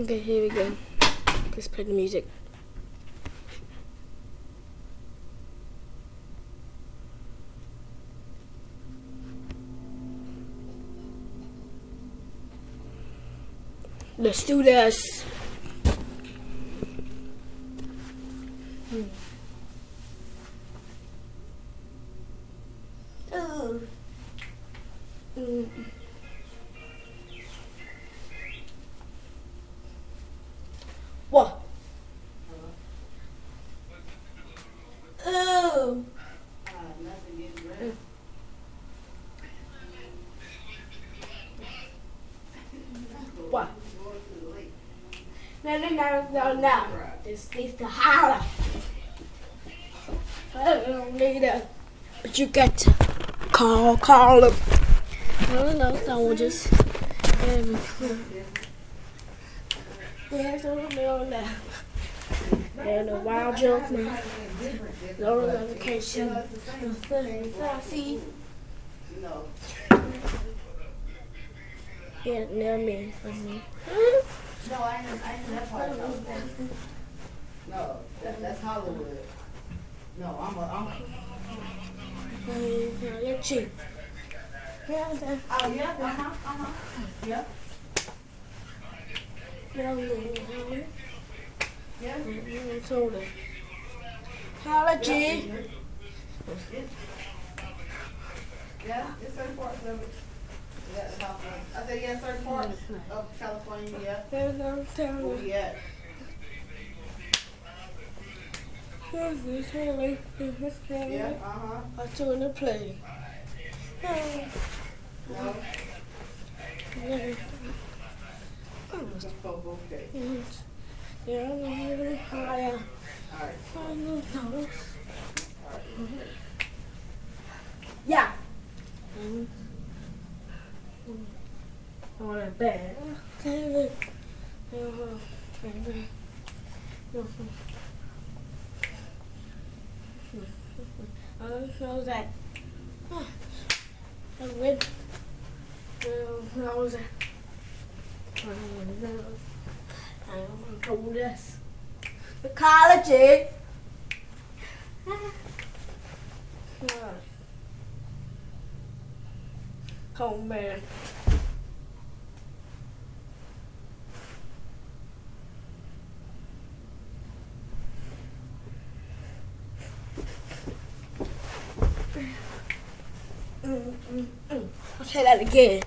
Okay, here we go. Let's play the music. Let's do this. Hmm. What? No, no, no, no, no. This needs to holler. I don't need it. But you get to call, call them. No, no, no, we'll just. Um, yeah, so no, no. And a wild jump, man. No notification. See? Yeah, near me. For me. No, I know, I know that's part No, that, that's Hollywood. No, I'm a, I'm a. Uh, you're cheap. Yeah, that- Oh, yeah, uh-huh, uh-huh. Yeah, no, no, no. Yeah. Told her. Holla, G. Yeah, it's certain parts of it. Yeah. I said, yeah, certain parts of California, yeah. There's no Where me. we this Haley? This? Yeah, uh-huh. I told to play. Oh, No, yeah. okay. It's- Yeah, I'm little higher. I. Yeah. Mm. On a bed. Okay, uh-huh. Okay. Uh-huh. I don't know that. I. Uh, I was. I know. I don't know this. Ecology. Oh man. Mm, mm, mm. I'll say that again.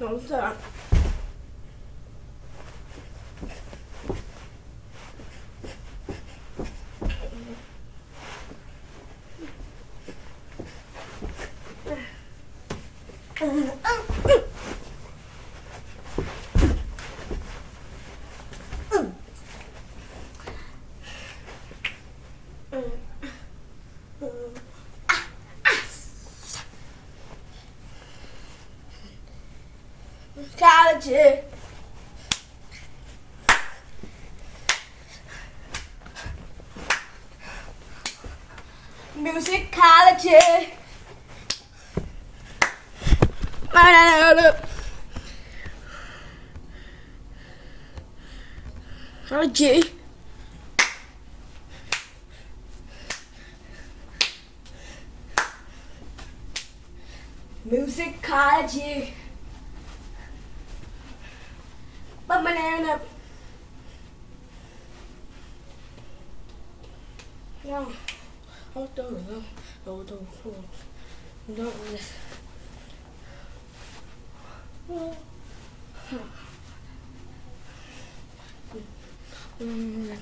Mm. No, stop. College. Musicology. Ecology. Musicology. Banana. No. Oh, no, no, no, no, no, no, no. Mm.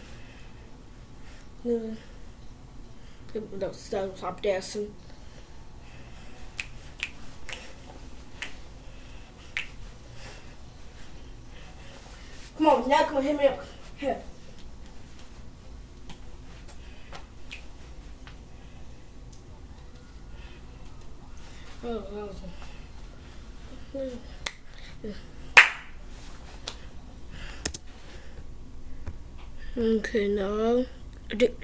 No. Don't stop, stop dancing. Come on, now come on, hit me up. Here. Oh, Okay, now,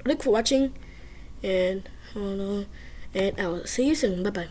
thank for watching, and, and I will see you soon. Bye bye.